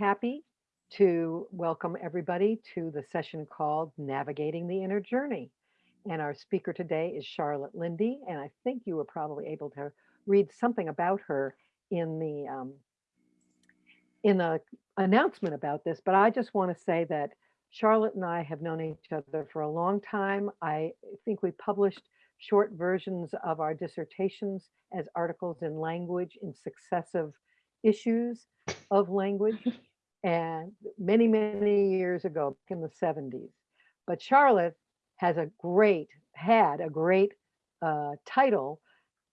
Happy to welcome everybody to the session called Navigating the Inner Journey. And our speaker today is Charlotte Linde, and I think you were probably able to read something about her in the um, in the announcement about this. But I just want to say that Charlotte and I have known each other for a long time. I think we published short versions of our dissertations as articles in language in successive issues of language and many, many years ago, in the 70s. But Charlotte has a great, had a great uh, title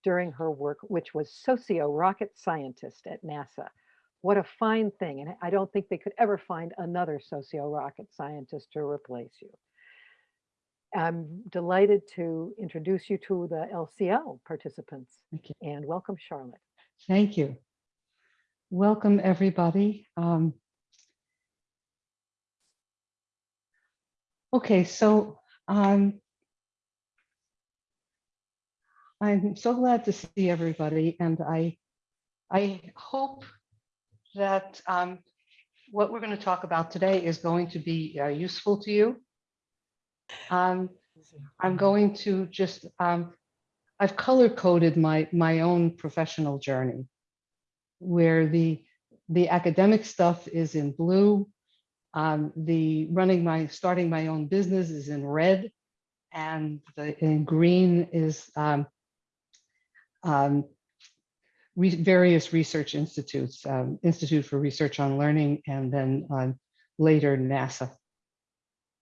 during her work, which was socio-rocket scientist at NASA. What a fine thing. And I don't think they could ever find another socio-rocket scientist to replace you. I'm delighted to introduce you to the LCL participants and welcome Charlotte. Thank you. Welcome, everybody. Um, okay, so um, I'm so glad to see everybody, and I I hope that um, what we're going to talk about today is going to be uh, useful to you. Um, I'm going to just um, I've color coded my my own professional journey where the the academic stuff is in blue, um, the running my starting my own business is in red, and the in green is um, um, re various research institutes, um, Institute for Research on Learning, and then um, later NASA.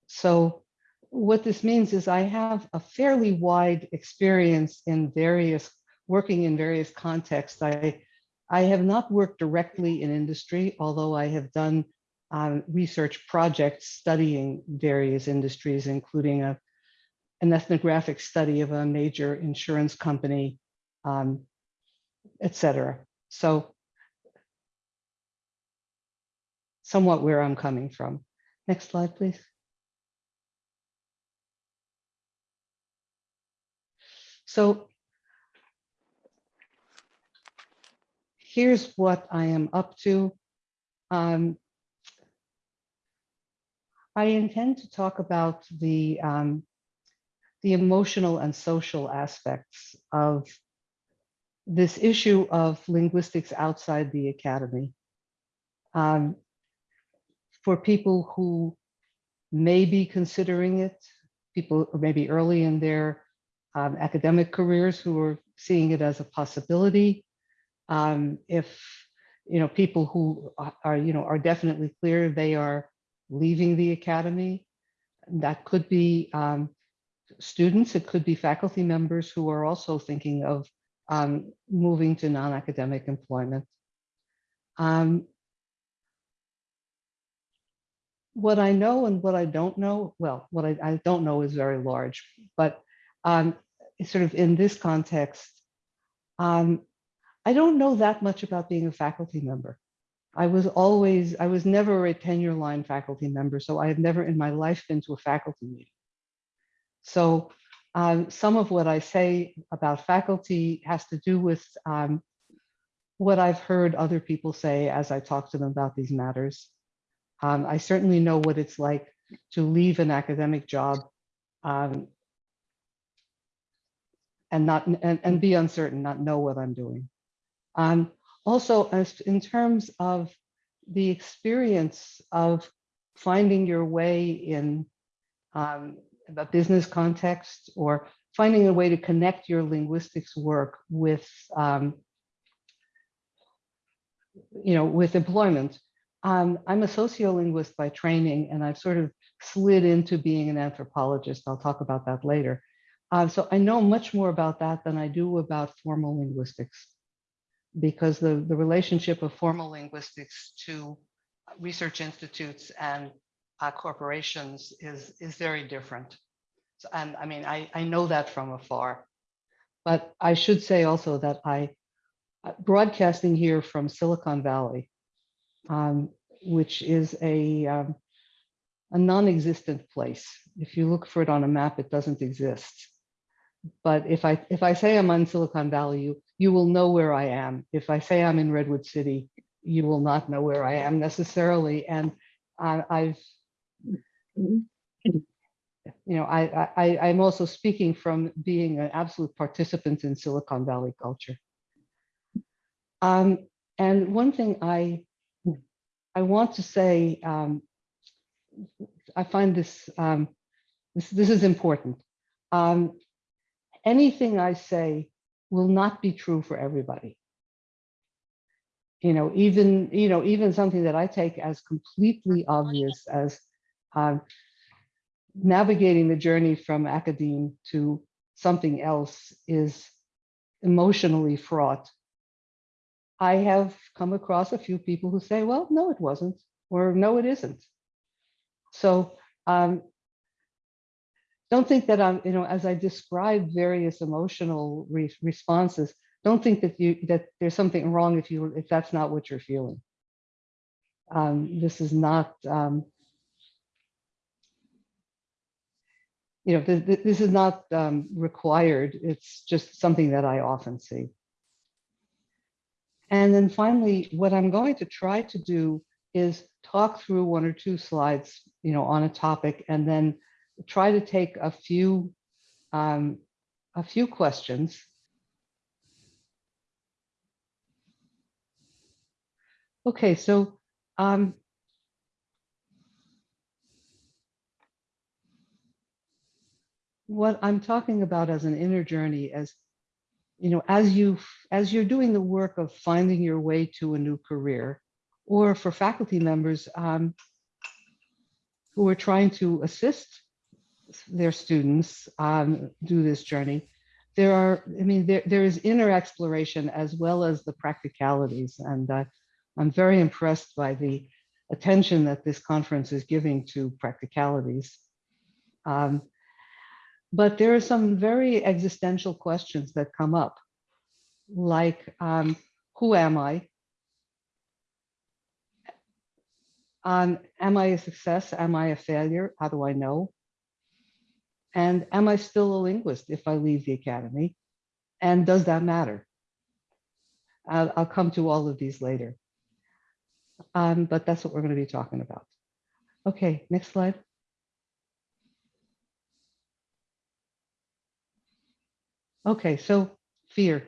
So what this means is I have a fairly wide experience in various working in various contexts. I I have not worked directly in industry, although I have done um, research projects studying various industries, including a, an ethnographic study of a major insurance company, um, et cetera. So somewhat where I'm coming from. Next slide, please. So here's what I am up to. Um, I intend to talk about the, um, the emotional and social aspects of this issue of linguistics outside the academy. Um, for people who may be considering it, people maybe early in their um, academic careers who are seeing it as a possibility, um, if you know people who are you know are definitely clear they are leaving the academy that could be um, students it could be faculty members who are also thinking of um, moving to non-academic employment um, what I know and what I don't know well what I, I don't know is very large but um, sort of in this context um, I don't know that much about being a faculty member. I was always, I was never a tenure line faculty member, so I have never in my life been to a faculty meeting. So um, some of what I say about faculty has to do with um, what I've heard other people say as I talk to them about these matters. Um, I certainly know what it's like to leave an academic job um, and not and, and be uncertain, not know what I'm doing. Um, also, as in terms of the experience of finding your way in um, a business context or finding a way to connect your linguistics work with, um, you know, with employment. Um, I'm a sociolinguist by training, and I've sort of slid into being an anthropologist. I'll talk about that later. Uh, so I know much more about that than I do about formal linguistics because the, the relationship of formal linguistics to research institutes and uh, corporations is, is very different. So, and I mean, I, I know that from afar. But I should say also that I, uh, broadcasting here from Silicon Valley, um, which is a, um, a non-existent place. If you look for it on a map, it doesn't exist. But if I if I say I'm on Silicon Valley, you you will know where I am. If I say I'm in Redwood City, you will not know where I am necessarily. And I've, you know, I, I, I'm also speaking from being an absolute participant in Silicon Valley culture. Um, and one thing I, I want to say, um, I find this, um, this, this is important. Um, anything I say will not be true for everybody. You know, even, you know, even something that I take as completely obvious as um, navigating the journey from academe to something else is emotionally fraught. I have come across a few people who say, well, no, it wasn't, or no, it isn't. So um, don't think that I'm, you know, as I describe various emotional re responses, don't think that you that there's something wrong if you if that's not what you're feeling. Um, this is not, um, you know, th this is not um, required. It's just something that I often see. And then finally, what I'm going to try to do is talk through one or two slides, you know, on a topic, and then try to take a few um, a few questions. Okay, so um, what I'm talking about as an inner journey, as you know, as you as you're doing the work of finding your way to a new career, or for faculty members um, who are trying to assist their students um, do this journey, there are, I mean, there, there is inner exploration as well as the practicalities. And uh, I'm very impressed by the attention that this conference is giving to practicalities. Um, but there are some very existential questions that come up, like, um, who am I? Um, am I a success? Am I a failure? How do I know? And am I still a linguist if I leave the academy? And does that matter? I'll, I'll come to all of these later. Um, but that's what we're going to be talking about. Okay, next slide. Okay, so fear.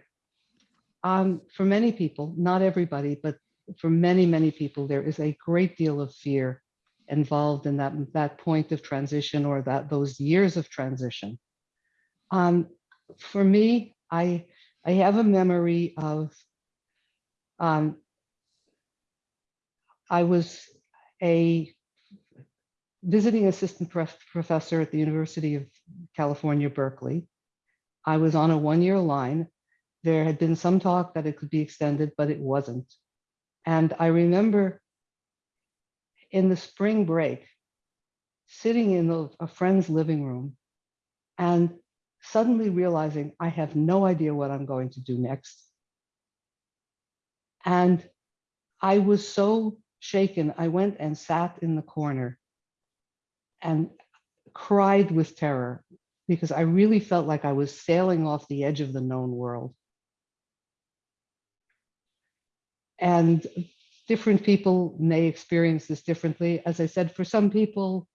Um, for many people, not everybody, but for many, many people, there is a great deal of fear involved in that, that point of transition or that those years of transition. Um, for me, I, I have a memory of, um, I was a visiting assistant prof professor at the University of California, Berkeley. I was on a one-year line. There had been some talk that it could be extended, but it wasn't. And I remember in the spring break, sitting in a, a friend's living room and suddenly realizing I have no idea what I'm going to do next. And I was so shaken, I went and sat in the corner and cried with terror because I really felt like I was sailing off the edge of the known world. And different people may experience this differently. As I said, for some people,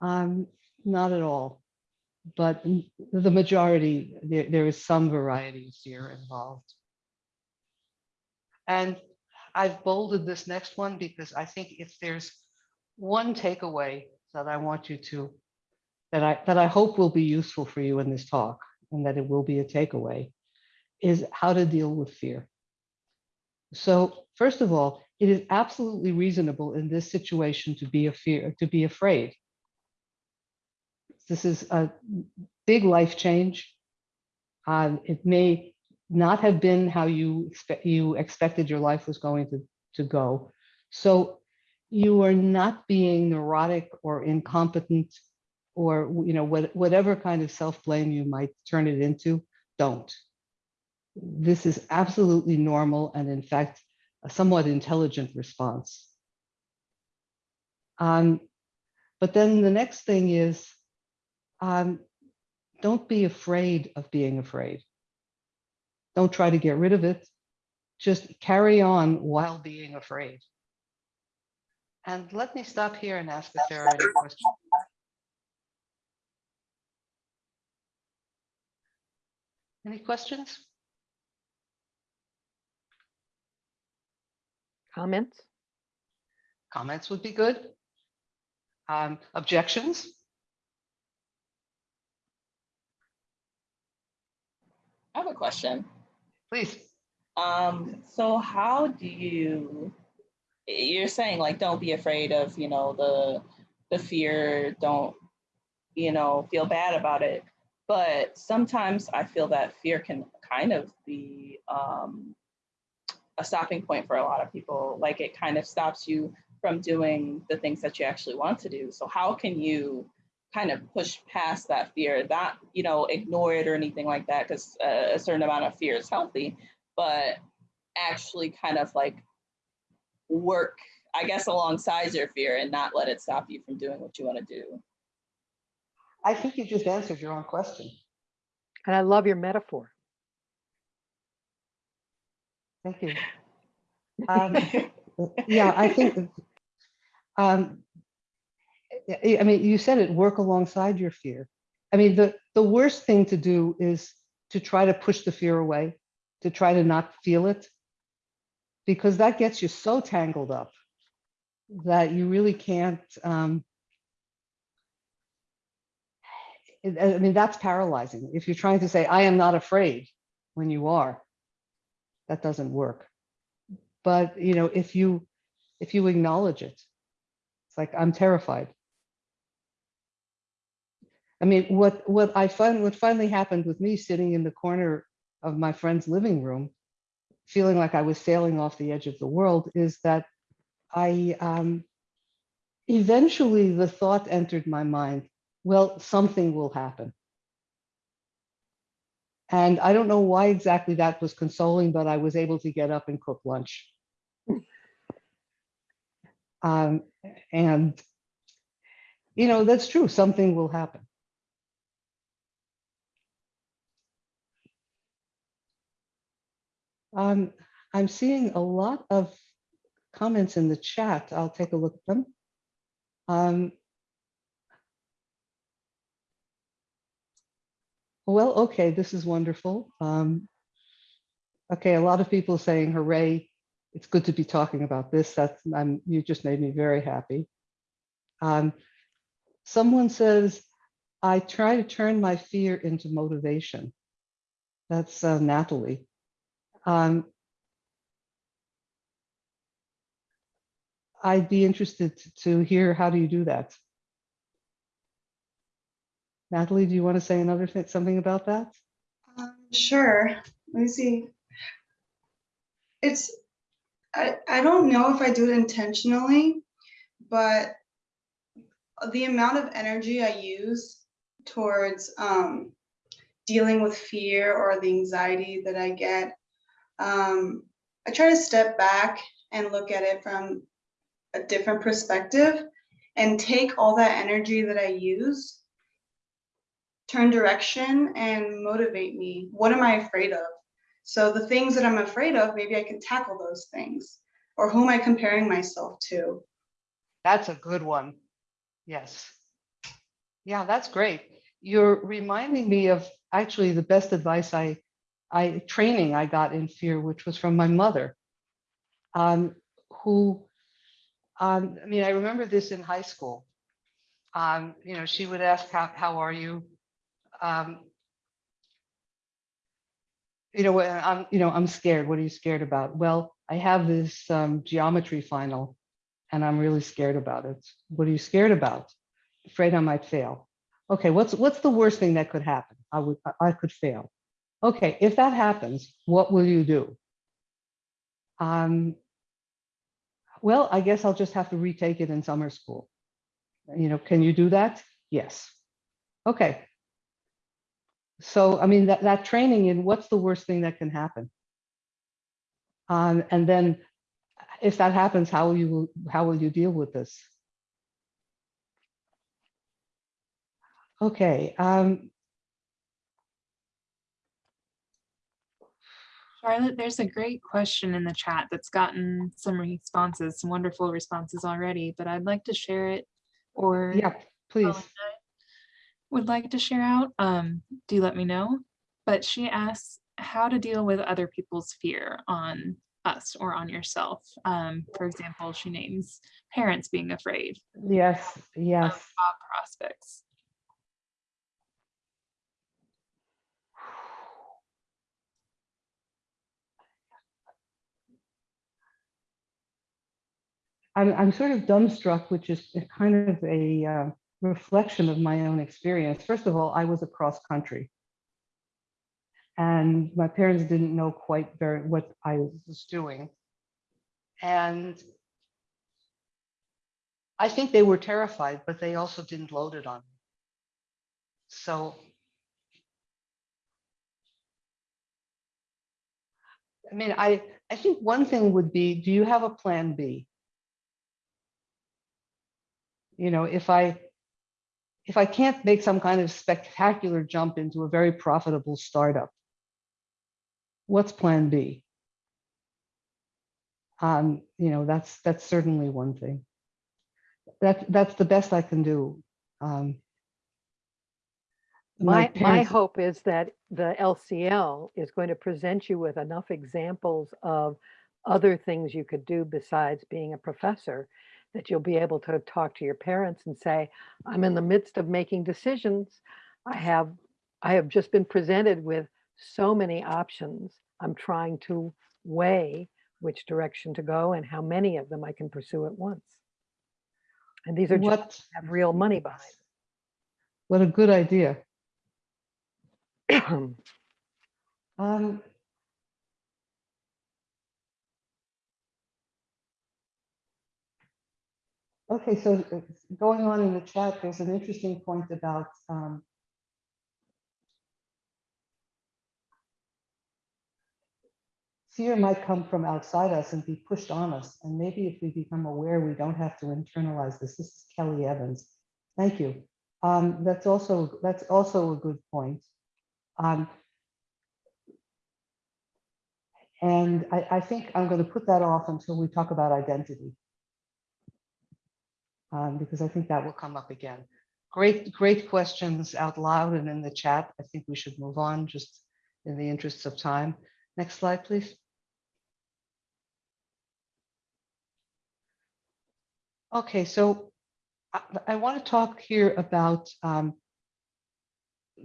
um, not at all. But the majority, there, there is some varieties fear involved. And I've bolded this next one because I think if there's one takeaway that I want you to, that I, that I hope will be useful for you in this talk, and that it will be a takeaway, is how to deal with fear. So first of all, it is absolutely reasonable in this situation to be a fear, to be afraid. This is a big life change. Um, it may not have been how you expect you expected your life was going to, to go. So you are not being neurotic or incompetent or you know what, whatever kind of self-blame you might turn it into, don't. This is absolutely normal and in fact a somewhat intelligent response. Um, but then the next thing is, um, don't be afraid of being afraid. Don't try to get rid of it. just carry on while being afraid. And let me stop here and ask if there are any questions. Any questions? Comments? Comments would be good. Um, objections? I have a question. Please. Um, so how do you, you're saying like, don't be afraid of, you know, the, the fear, don't, you know, feel bad about it. But sometimes I feel that fear can kind of be um, a stopping point for a lot of people. Like it kind of stops you from doing the things that you actually want to do. So how can you kind of push past that fear, not, you know, ignore it or anything like that, because uh, a certain amount of fear is healthy, but actually kind of like work, I guess, alongside your fear and not let it stop you from doing what you want to do. I think you just answered your own question. And I love your metaphor. Thank you. Um, yeah, I think, um, I mean, you said it, work alongside your fear. I mean, the, the worst thing to do is to try to push the fear away, to try to not feel it. Because that gets you so tangled up that you really can't, um, I mean, that's paralyzing. If you're trying to say, I am not afraid when you are, that doesn't work. But, you know, if you, if you acknowledge it, it's like, I'm terrified. I mean, what, what I find, what finally happened with me sitting in the corner of my friend's living room, feeling like I was sailing off the edge of the world is that I, um, eventually the thought entered my mind, well, something will happen. And I don't know why exactly that was consoling, but I was able to get up and cook lunch. Um, and, you know, that's true, something will happen. Um, I'm seeing a lot of comments in the chat. I'll take a look at them. Um, well, okay, this is wonderful. Um, okay, a lot of people saying hooray, it's good to be talking about this. That's I'm, you just made me very happy. Um, someone says, I try to turn my fear into motivation. That's uh, Natalie. Um, I'd be interested to hear how do you do that? Natalie, do you want to say another thing, something about that? Um, sure. Let me see. It's, I, I don't know if I do it intentionally, but the amount of energy I use towards um, dealing with fear or the anxiety that I get, um, I try to step back and look at it from a different perspective and take all that energy that I use turn direction and motivate me. What am I afraid of? So the things that I'm afraid of, maybe I can tackle those things. Or who am I comparing myself to? That's a good one. Yes. Yeah, that's great. You're reminding me of actually the best advice I, I training I got in fear, which was from my mother, um, who, um, I mean, I remember this in high school. Um, you know, she would ask, how, how are you? Um, you know, I'm, you know, I'm scared. What are you scared about? Well, I have this um, geometry final and I'm really scared about it. What are you scared about? Afraid I might fail. Okay, what's what's the worst thing that could happen? I would I could fail. Okay, if that happens, what will you do? Um, well, I guess I'll just have to retake it in summer school. You know, can you do that? Yes. Okay. So, I mean, that, that training in what's the worst thing that can happen? Um, and then if that happens, how will you how will you deal with this? Okay. Um, Charlotte, there's a great question in the chat that's gotten some responses, some wonderful responses already, but I'd like to share it or Yeah, please. Would like to share out, um, do let me know. But she asks how to deal with other people's fear on us or on yourself. Um, for example, she names parents being afraid, Yes, yes. job prospects. I'm, I'm sort of dumbstruck, which is kind of a uh, reflection of my own experience. First of all, I was across country. And my parents didn't know quite very what I was doing. And I think they were terrified, but they also didn't load it on me. So I mean, I, I think one thing would be, do you have a plan B? you know, if I, if I can't make some kind of spectacular jump into a very profitable startup, what's plan B? Um, you know, that's, that's certainly one thing. That, that's the best I can do. Um, My, my parents- hope is that the LCL is going to present you with enough examples of other things you could do besides being a professor, that you'll be able to talk to your parents and say, I'm in the midst of making decisions. I have, I have just been presented with so many options. I'm trying to weigh which direction to go and how many of them I can pursue at once. And these are just What, have real money behind. what a good idea. Um, Okay, so uh, going on in the chat, there's an interesting point about um, fear might come from outside us and be pushed on us. And maybe if we become aware, we don't have to internalize this. This is Kelly Evans. Thank you. Um, that's also that's also a good point. Um, and I, I think I'm going to put that off until we talk about identity. Um, because I think that will come up again. Great, great questions out loud and in the chat. I think we should move on just in the interests of time. Next slide, please. Okay, so I, I want to talk here about um,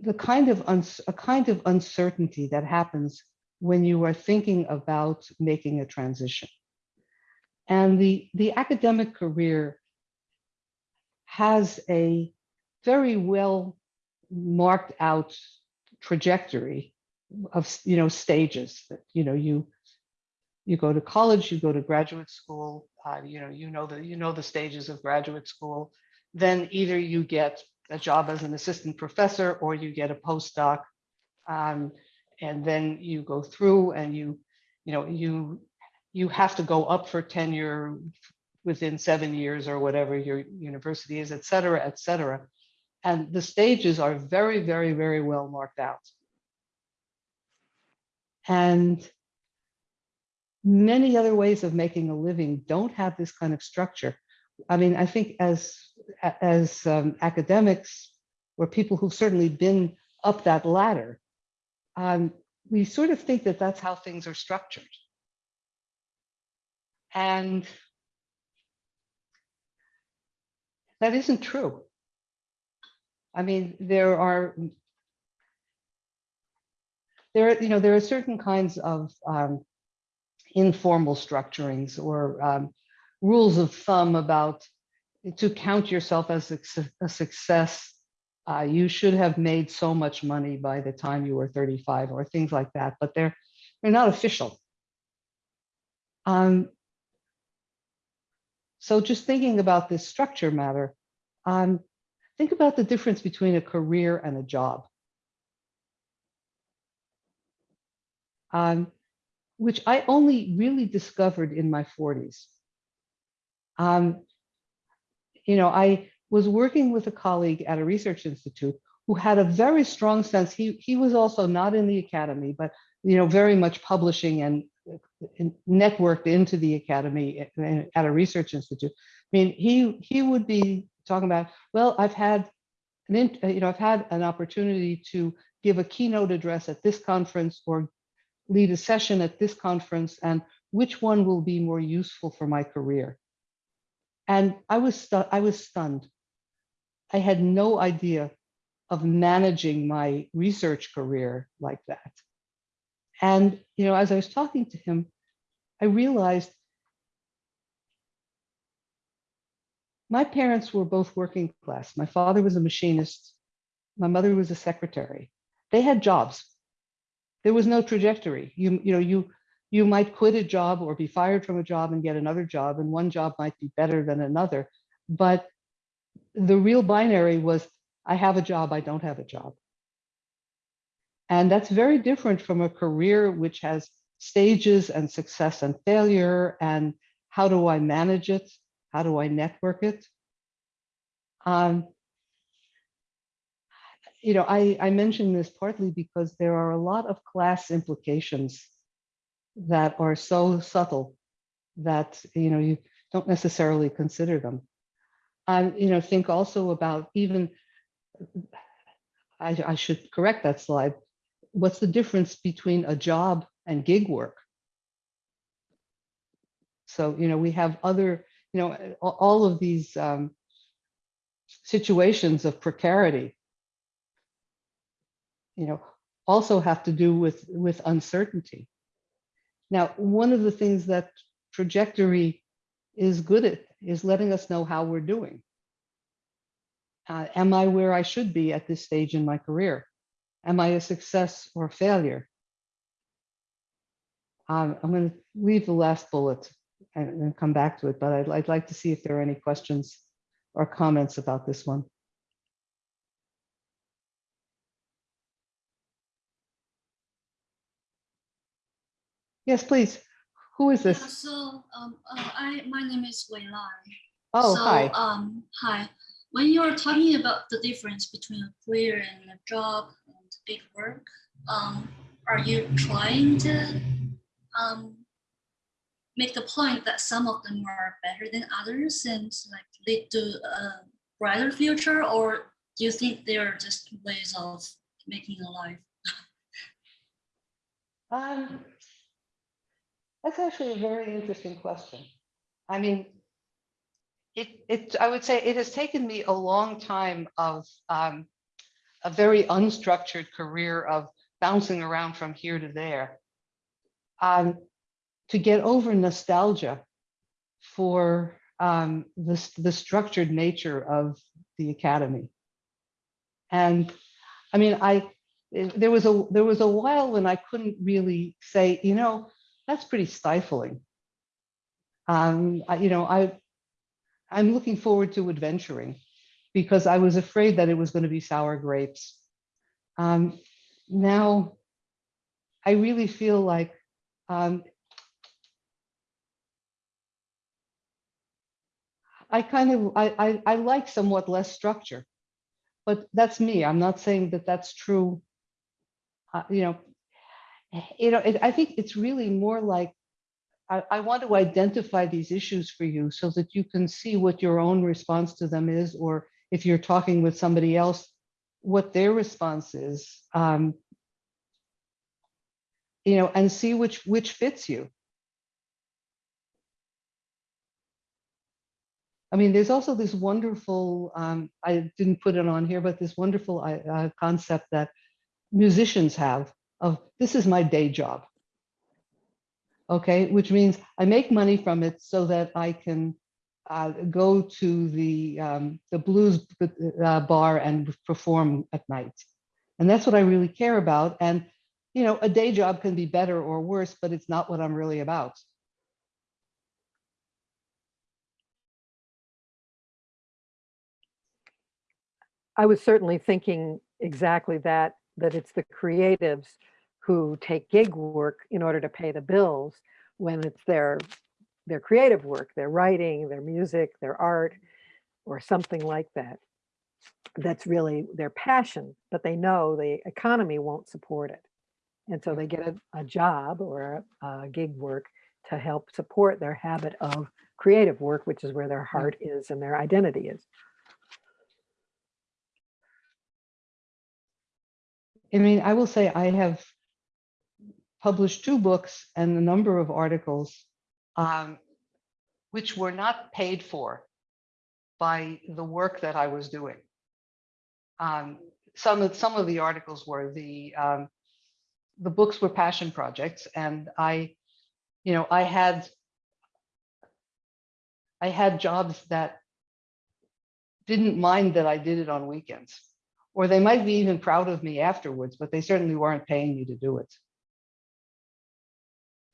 the kind of a kind of uncertainty that happens when you are thinking about making a transition. And the, the academic career has a very well marked out trajectory of, you know, stages that, you know, you, you go to college, you go to graduate school, uh, you know, you know, the, you know, the stages of graduate school, then either you get a job as an assistant professor or you get a postdoc. Um, and then you go through and you, you know, you, you have to go up for tenure within seven years or whatever your university is, et cetera, et cetera. And the stages are very, very, very well marked out. And many other ways of making a living don't have this kind of structure. I mean, I think as, as um, academics or people who've certainly been up that ladder, um, we sort of think that that's how things are structured. And that isn't true. I mean, there are there, are, you know, there are certain kinds of um, informal structurings or um, rules of thumb about to count yourself as a, success. Uh, you should have made so much money by the time you were 35 or things like that, but they're they're not official. Um, so just thinking about this structure matter, um, think about the difference between a career and a job. Um, which I only really discovered in my 40s. Um, you know, I was working with a colleague at a research institute who had a very strong sense. He, he was also not in the academy, but you know, very much publishing and networked into the academy at- at a research institute. I mean, he he would be talking about, well, I've had an, uh, you know, I've had an opportunity to give a keynote address at this conference or lead a session at this conference, and which one will be more useful for my career? And I was I was stunned. I had no idea of managing my research career like that. And you know, as I was talking to him, I realized my parents were both working class. My father was a machinist. My mother was a secretary. They had jobs. There was no trajectory. You, you know, you you might quit a job or be fired from a job and get another job, and one job might be better than another. But the real binary was I have a job, I don't have a job. And that's very different from a career which has stages and success and failure. And how do I manage it? How do I network it? Um, you know, I, I mention this partly because there are a lot of class implications that are so subtle that, you know, you don't necessarily consider them. I, you know, think also about even, I, I should correct that slide. What's the difference between a job and gig work? So, you know, we have other, you know, all of these um, situations of precarity, you know, also have to do with, with uncertainty. Now, one of the things that trajectory is good at is letting us know how we're doing. Uh, am I where I should be at this stage in my career? Am I a success or a failure? Um, I'm going to leave the last bullet and, and come back to it, but I'd, I'd like to see if there are any questions or comments about this one. Yes, please. Who is Yeah, this? so um, uh, I my name is Wei Lai. Oh, so, hi. Um, hi. When you're talking about the difference between a career and a job gig work, um, are you trying to um, make the point that some of them are better than others and like lead to a brighter future, or do you think they are just ways of making a life? Um, that's actually a very interesting question. I mean, it, it, I would say it has taken me a long time of um, a very unstructured career of bouncing around from here to there um, to get over nostalgia for um, this, the structured nature of the academy. And I mean, I, there was a, there was a while when I couldn't really say, you know, that's pretty stifling. Um, I, you know, I, I'm looking forward to adventuring because I was afraid that it was going to be sour grapes. Um, now, I really feel like um, I kind of I, I I like somewhat less structure, but that's me. I'm not saying that that's true. Uh, you know, you know, it, I think it's really more like I, I want to identify these issues for you so that you can see what your own response to them is, or if you're talking with somebody else, what their response is. Um, you know, and see which which fits you. I mean, there's also this wonderful, um, I didn't put it on here, but this wonderful uh, uh, concept that musicians have of this is my day job. Okay, which means I make money from it so that I can uh, go to the um, the blues uh, bar and perform at night, and that's what I really care about. And you know, a day job can be better or worse, but it's not what I'm really about. I was certainly thinking exactly that, that it's the creatives who take gig work in order to pay the bills when it's their, their creative work, their writing, their music, their art, or something like that. That's really their passion, but they know the economy won't support it. And so they get a, a job or a, a gig work to help support their habit of creative work, which is where their mm. heart is and their identity is. I mean, I will say I have published two books and a number of articles um, which were not paid for by the work that I was doing. Um, some of some of the articles were the um, the books were passion projects, and I, you know, I had I had jobs that didn't mind that I did it on weekends or they might be even proud of me afterwards, but they certainly weren't paying me to do it.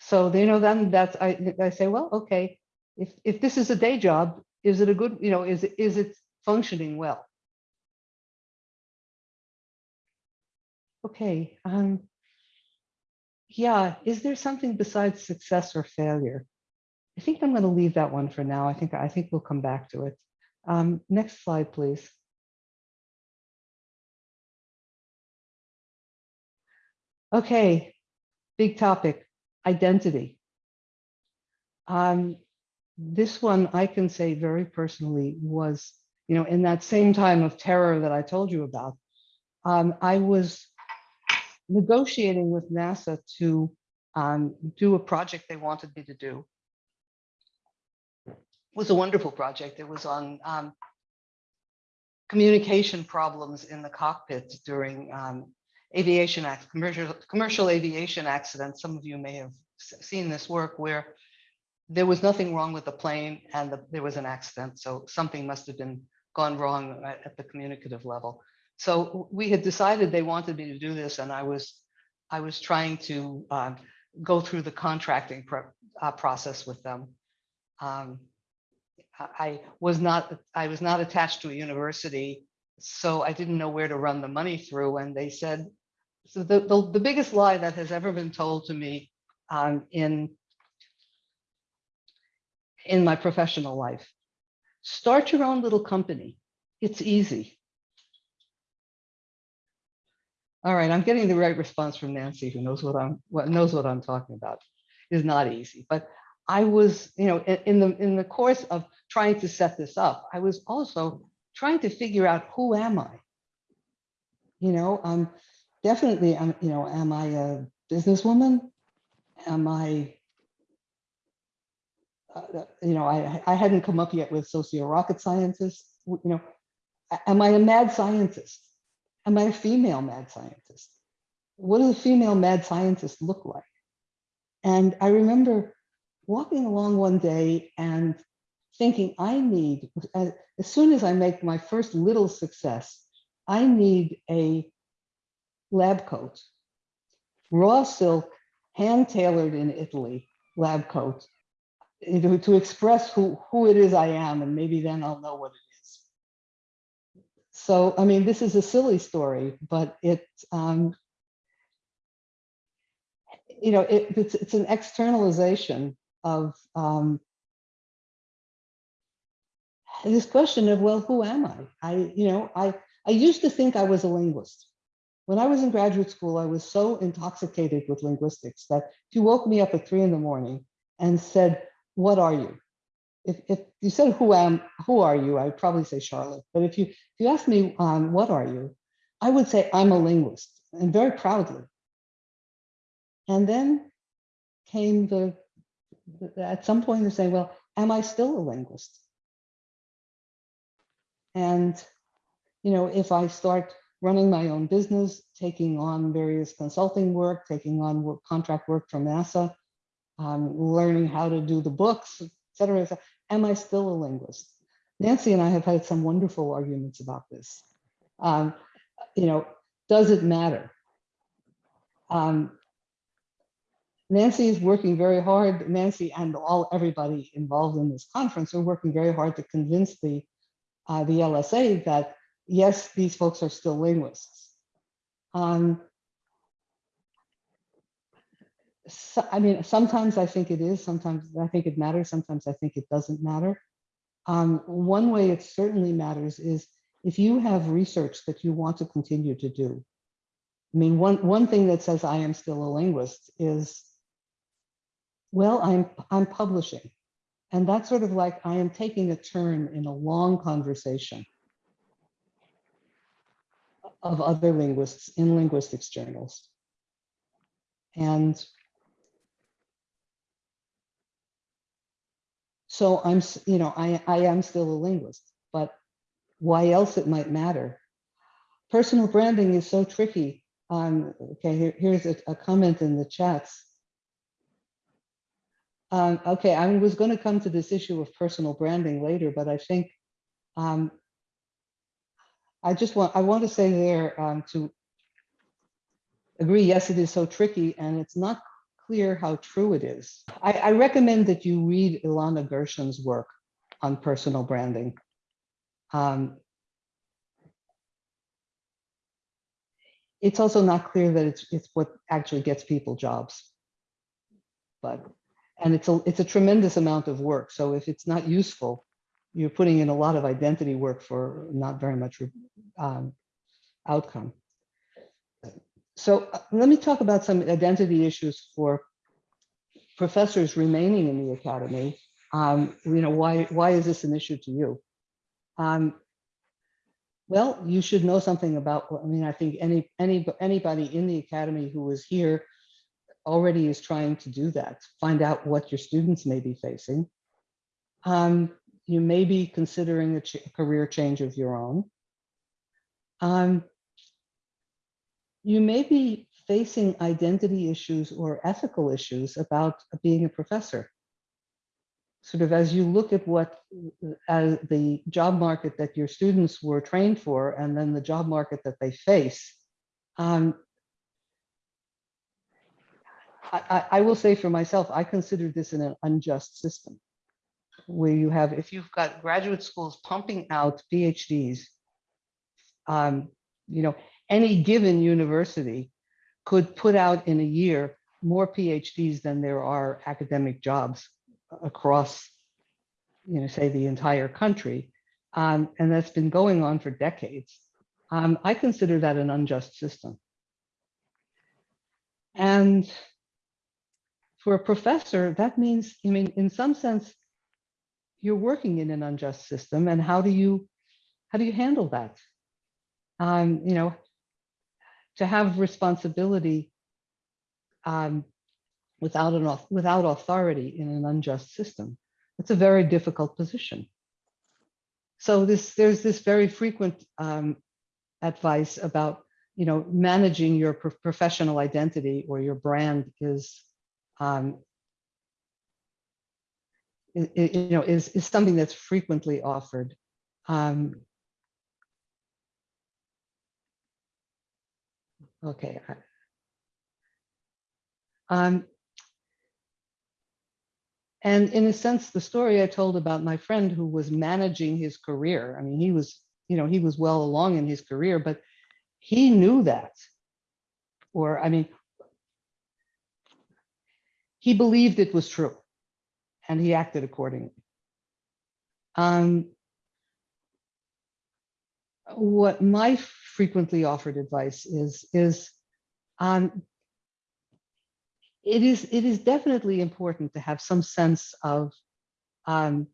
So, you know, then that's, I, I say, well, okay, if, if this is a day job, is it a good, you know, is, is it functioning well? Okay, um, yeah, is there something besides success or failure? I think I'm going to leave that one for now. I think, I think we'll come back to it. Um, next slide, please. Okay, big topic, identity. Um, this one I can say very personally was, you know, in that same time of terror that I told you about, um, I was negotiating with NASA to um, do a project they wanted me to do. It was a wonderful project. It was on um, communication problems in the cockpit during um, aviation commercial, commercial aviation accidents. Some of you may have seen this work where there was nothing wrong with the plane and the, there was an accident. So something must have been gone wrong at, at the communicative level. So we had decided they wanted me to do this, and I was I was trying to uh, go through the contracting uh, process with them. Um, I was not I was not attached to a university, so I didn't know where to run the money through. And they said, so the, the, the biggest lie that has ever been told to me um, in, in my professional life, start your own little company. It's easy. All right, I'm getting the right response from Nancy, who knows what I'm what knows what I'm talking about. It's not easy, but I was, you know, in, in the in the course of trying to set this up, I was also trying to figure out who am I? You know, um, definitely, I'm, you know, am I a businesswoman? Am I, uh, you know, I, I hadn't come up yet with socio rocket scientist. You know, am I a mad scientist? Am I a female mad scientist? What does a female mad scientist look like? And I remember walking along one day and thinking I need, as, as soon as I make my first little success, I need a lab coat, raw silk, hand tailored in Italy lab coat you know, to express who, who it is I am, and maybe then I'll know what it is. So, I mean, this is a silly story, but it, um, you know, it, it's, it's an externalization of um, this question of, well, who am I? I, you know, I, I used to think I was a linguist. When I was in graduate school, I was so intoxicated with linguistics that if you woke me up at three in the morning and said, what are you? If, if you said, who am, who are you? I'd probably say Charlotte. But if you, if you asked me, um, what are you? I would say I'm a linguist and very proudly. And then came the, the at some point to say, well, am I still a linguist? And, you know, if I start running my own business, taking on various consulting work, taking on work, contract work from NASA, um, learning how to do the books, et cetera, et cetera, am I still a linguist? Nancy and I have had some wonderful arguments about this. Um, you know, does it matter? Um, Nancy is working very hard. Nancy and all everybody involved in this conference are working very hard to convince the uh, the LSA that yes, these folks are still linguists. Um, so, I mean, sometimes I think it is, sometimes I think it matters, sometimes I think it doesn't matter. Um, one way it certainly matters is if you have research that you want to continue to do, I mean, one, one thing that says I am still a linguist is, well, I'm, I'm publishing. And that's sort of like I am taking a turn in a long conversation of other linguists in linguistics journals. And so I'm, you know, I, I am still a linguist, but why else it might matter? Personal branding is so tricky. Um, okay, here, here's a, a comment in the chats. Um, okay, I was going to come to this issue of personal branding later, but I think um, I just want I want to say there um, to agree. Yes, it is so tricky, and it's not clear how true it is. I, I recommend that you read Ilana Gershon's work on personal branding. Um, it's also not clear that it's it's what actually gets people jobs. But and it's a it's a tremendous amount of work. So if it's not useful, you're putting in a lot of identity work for not very much um, outcome. So uh, let me talk about some identity issues for professors remaining in the academy. Um, you know, why why is this an issue to you? Um, well, you should know something about, I mean, I think any, any, anybody in the academy who is here already is trying to do that. Find out what your students may be facing. Um, you may be considering a ch career change of your own. Um, you may be facing identity issues or ethical issues about being a professor sort of as you look at what as the job market that your students were trained for and then the job market that they face. Um, I, I, I will say for myself, I consider this an unjust system where you have, if you've got graduate schools pumping out PhDs, um, you know, any given university could put out in a year more PhDs than there are academic jobs across, you know, say the entire country. Um, and that's been going on for decades. Um, I consider that an unjust system. And for a professor, that means, I mean, in some sense, you're working in an unjust system. And how do you, how do you handle that? Um, you know, to have responsibility um, without an without authority in an unjust system. It's a very difficult position. So this there's this very frequent um, advice about you know managing your pro professional identity or your brand is um, you know is is something that's frequently offered. Um, okay. Um, and in a sense, the story I told about my friend who was managing his career, I mean, he was, you know, he was well along in his career, but he knew that. Or, I mean, he believed it was true and he acted accordingly. Um, what my frequently offered advice is, is um, it is it is definitely important to have some sense of um,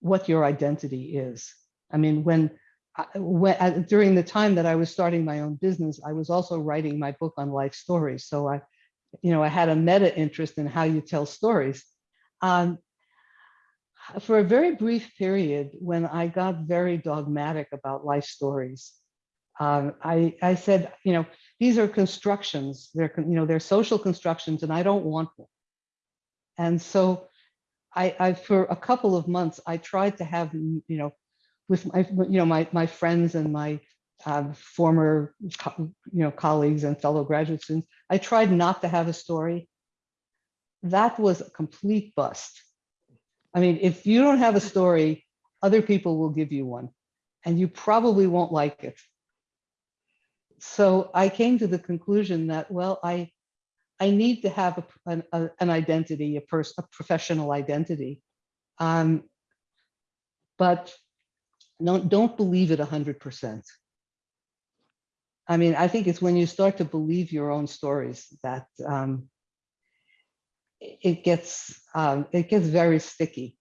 what your identity is. I mean, when, when uh, during the time that I was starting my own business, I was also writing my book on life stories. So I, you know, I had a meta interest in how you tell stories. Um, for a very brief period, when I got very dogmatic about life stories, um, I, I said, you know, these are constructions. They're, you know, they're social constructions, and I don't want them. And so, I, I for a couple of months, I tried to have, you know, with my, you know, my my friends and my uh, former, you know, colleagues and fellow graduate students. I tried not to have a story. That was a complete bust. I mean, if you don't have a story, other people will give you one, and you probably won't like it so I came to the conclusion that, well, I, I need to have a, an, a, an identity, a, pers a professional identity. Um, but don't, don't believe it 100%. I mean, I think it's when you start to believe your own stories that um, it gets um, it gets very sticky.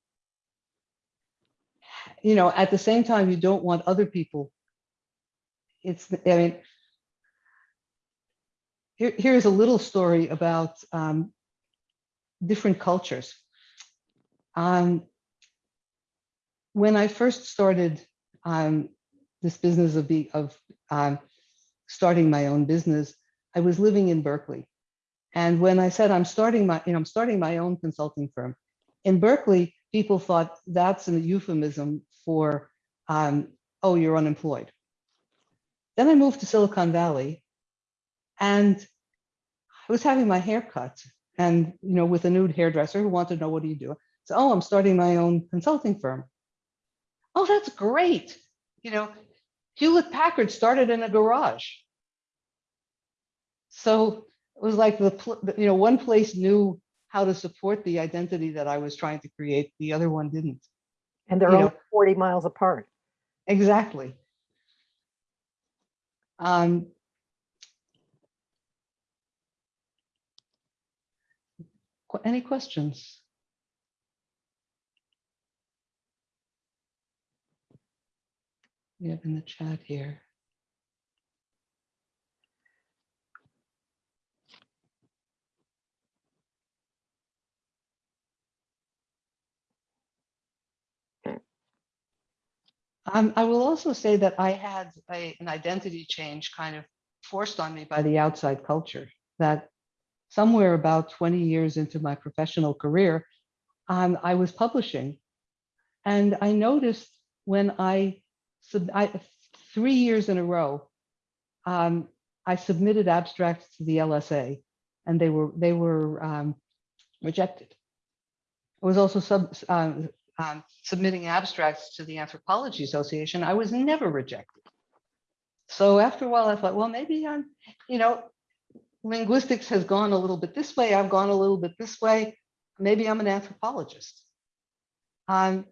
You know, at the same time, you don't want other people. It's I mean, here, here's a little story about um, different cultures. Um, when I first started um, this business of be of um, starting my own business, I was living in Berkeley. And when I said I'm starting my, you know, I'm starting my own consulting firm, in Berkeley, people thought that's a euphemism for, um, oh, you're unemployed. Then I moved to Silicon Valley and I was having my hair cut and, you know, with a nude hairdresser who wanted to know, what do you do? So, oh, I'm starting my own consulting firm. Oh, that's great. You know, Hewlett Packard started in a garage. So was like the, you know, one place knew how to support the identity that I was trying to create, the other one didn't. And they're You only know- 40 miles apart. Exactly. Um, any questions? We have in the chat here. Um, I will also say that I had a, an identity change kind of forced on me by the outside culture that somewhere about 20 years into my professional career, um, I was publishing. And I noticed when I, sub- I three years in a row, um, I submitted abstracts to the LSA and they were, they were um, rejected. I was also sub, um, um, submitting abstracts to the Anthropology Association, I was never rejected. So after a while, I thought, well, maybe I'm, you know, linguistics has gone a little bit this way. I've gone a little bit this way. Maybe I'm an anthropologist. Um,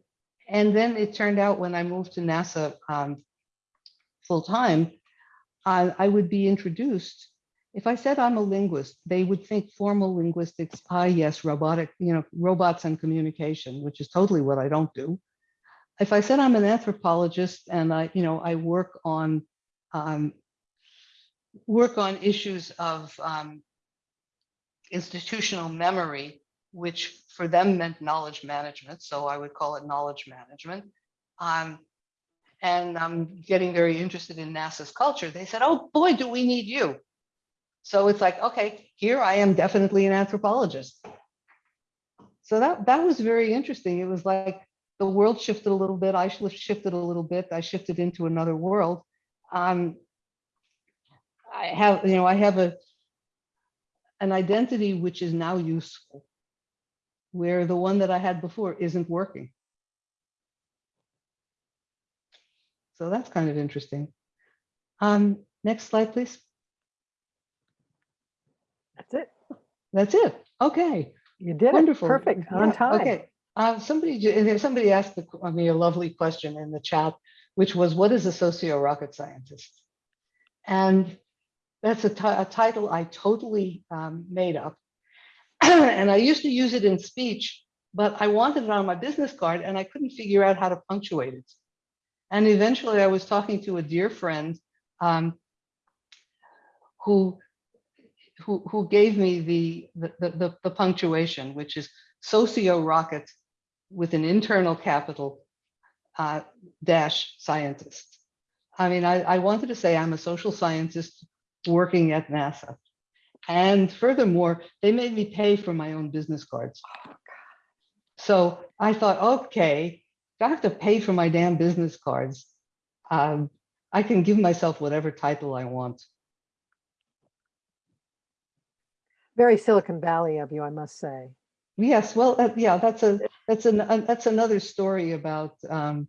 and then it turned out when I moved to NASA um, full time, I, I would be introduced. If I said I'm a linguist, they would think formal linguistics, ah, yes, robotic, you know, robots and communication, which is totally what I don't do. If I said I'm an anthropologist and I, you know, I work on um, work on issues of um, institutional memory, which for them meant knowledge management. So I would call it knowledge management. Um, and I'm getting very interested in NASA's culture. They said, oh boy, do we need you. So it's like, okay, here I am definitely an anthropologist. So that, that was very interesting. It was like the world shifted a little bit. I shifted a little bit. I shifted into another world. Um, I have, you know, I have a an identity which is now useful, where the one that I had before isn't working. So that's kind of interesting. Um, next slide, please. That's it. That's it. Okay. You did Wonderful. it. Perfect. On Yeah, time. Okay. Uh, somebody, and somebody asked the- I mean, a lovely question in the chat, which was, what is a socio-rocket scientist? And that's a a title I totally um, made up. and I used to use it in speech, but I wanted it on my business card and I couldn't figure out how to punctuate it. And eventually I was talking to a dear friend um, who who, who gave me the, the, the- the, punctuation, which is socio-rocket with an internal capital uh, dash scientist. I mean, I, I wanted to say I'm a social scientist working at NASA. And furthermore, they made me pay for my own business cards. So I thought, okay, if I have to pay for my damn business cards. Um, I can give myself whatever title I want. Very Silicon Valley of you, I must say. Yes, well, uh, yeah, that's a, that's an, uh, that's another story about, um,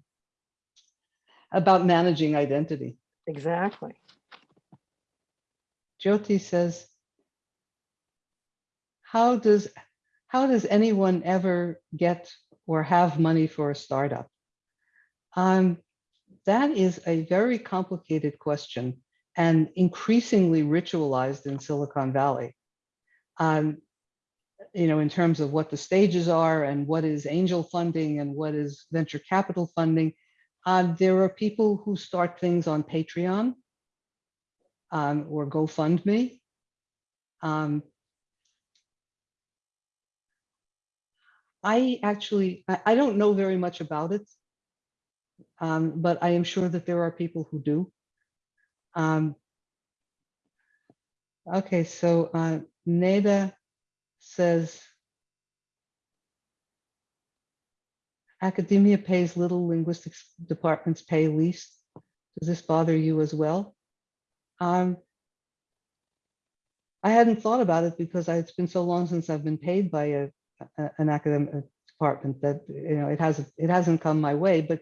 about managing identity. Exactly. Jyoti says, how does, how does anyone ever get or have money for a startup? Um, that is a very complicated question and increasingly ritualized in Silicon Valley. Um, you know, in terms of what the stages are and what is angel funding and what is venture capital funding. Uh, there are people who start things on Patreon um, or GoFundMe. Um, I actually, I, don't know very much about it, um, but I am sure that there are people who do. Um, okay, so uh, Neda says, academia pays little, linguistics departments pay least. Does this bother you as well? Um, I hadn't thought about it because it's been so long since I've been paid by a, a- an academic department that, you know, it hasn't, it hasn't come my way, but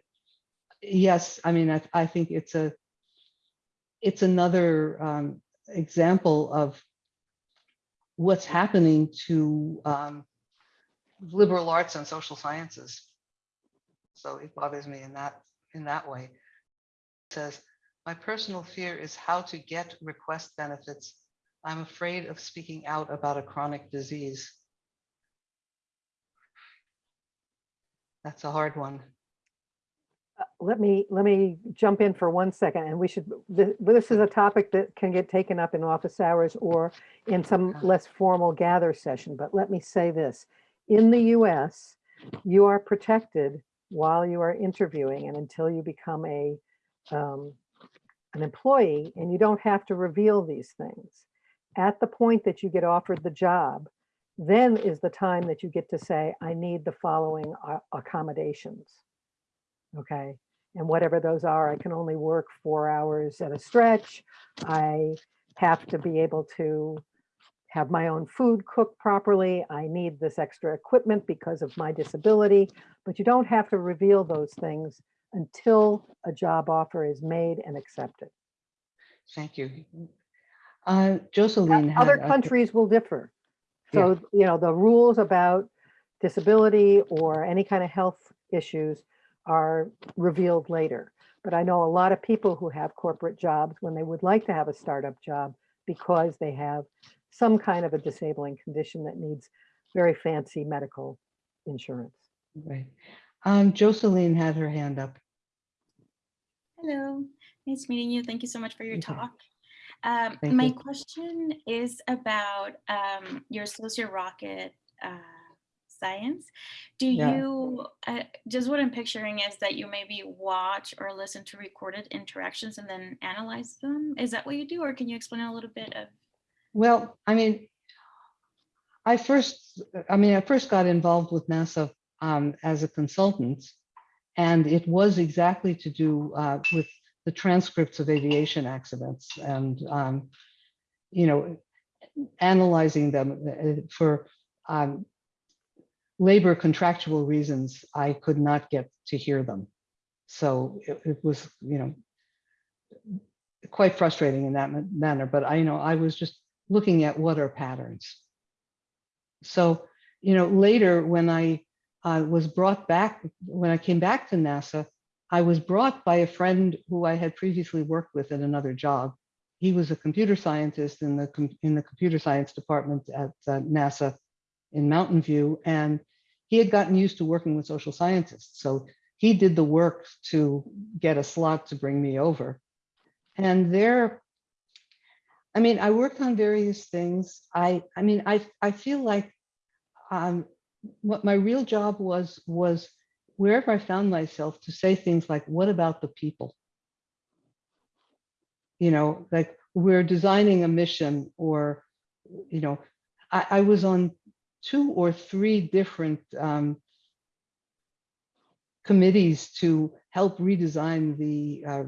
yes, I mean, I, I think it's a, it's another um, example of what's happening to um, liberal arts and social sciences. So it bothers me in that, in that way. It says, my personal fear is how to get request benefits. I'm afraid of speaking out about a chronic disease. That's a hard one. Uh, Let me, let me jump in for one second and we should, th- this is a topic that can get taken up in office hours or in some less formal gather session, but let me say this. In the US, you are protected while you are interviewing and until you become a, um, an employee and you don't have to reveal these things. At the point that you get offered the job, then is the time that you get to say, I need the following uh, accommodations. Okay, and whatever those are, I can only work four hours at a stretch. I have to be able to have my own food cooked properly. I need this extra equipment because of my disability, but you don't have to reveal those things until a job offer is made and accepted. Thank you. Uh, Jocelyn. had Other countries will differ. Yeah. So, you know, the rules about disability or any kind of health issues are revealed later. But I know a lot of people who have corporate jobs when they would like to have a startup job because they have some kind of a disabling condition that needs very fancy medical insurance. Right. Um, Jocelyn had her hand up. Hello, nice meeting you. Thank you so much for your Okay. talk. Um, Thank my you. question is about um, your socio rocket uh, science. Do Yeah. you, uh, just what I'm picturing is that you maybe watch or listen to recorded interactions and then analyze them? Is that what you do? Or can you explain a little bit of? Well, I mean, I first, I mean, I first got involved with NASA um, as a consultant, and it was exactly to do uh, with the transcripts of aviation accidents and, um, you know, analyzing them uh, for um, labor contractual reasons. I could not get to hear them, so it, it was, you know, quite frustrating in that manner. But I, you know, I was just looking at what are patterns. So, you know, later when I uh, was brought back, when I came back to NASA, I was brought by a friend who I had previously worked with at another job. He was a computer scientist in the in the computer science department at uh, NASA in Mountain View, and he had gotten used to working with social scientists. So he did the work to get a slot to bring me over. And there, I mean, I worked on various things. I, I mean, I, I feel like um, what my real job was, was wherever I found myself to say things like, what about the people? You know, like we're designing a mission or, you know, I, I was on two or three different um, committees to help redesign the uh,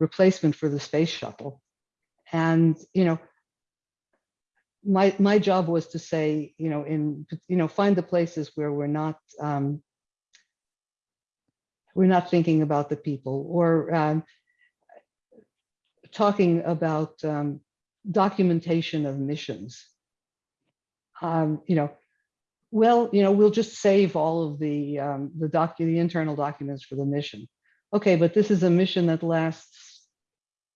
replacement for the space shuttle. And, you know, my, my job was to say, you know, in, you know, find the places where we're not, um, we're not thinking about the people or um, talking about um, documentation of missions. Um, you know, well, you know, we'll just save all of the um, the doc the internal documents for the mission. Okay, but this is a mission that lasts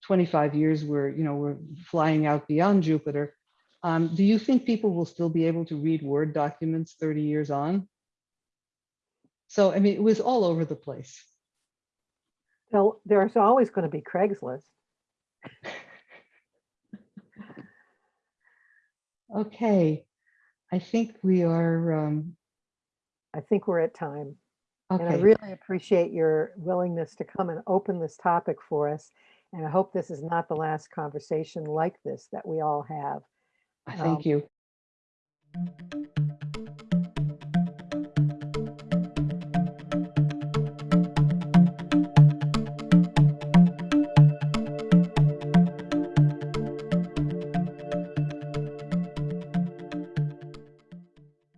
25 years, we're, you know, we're flying out beyond Jupiter. Um, do you think people will still be able to read Word documents 30 years on? So, I mean, it was all over the place. So there's always going to be Craigslist. Okay, I think we are, um, I think we're at time. And I really appreciate your willingness to come and open this topic for us. And I hope this is not the last conversation like this that we all have. Thank you.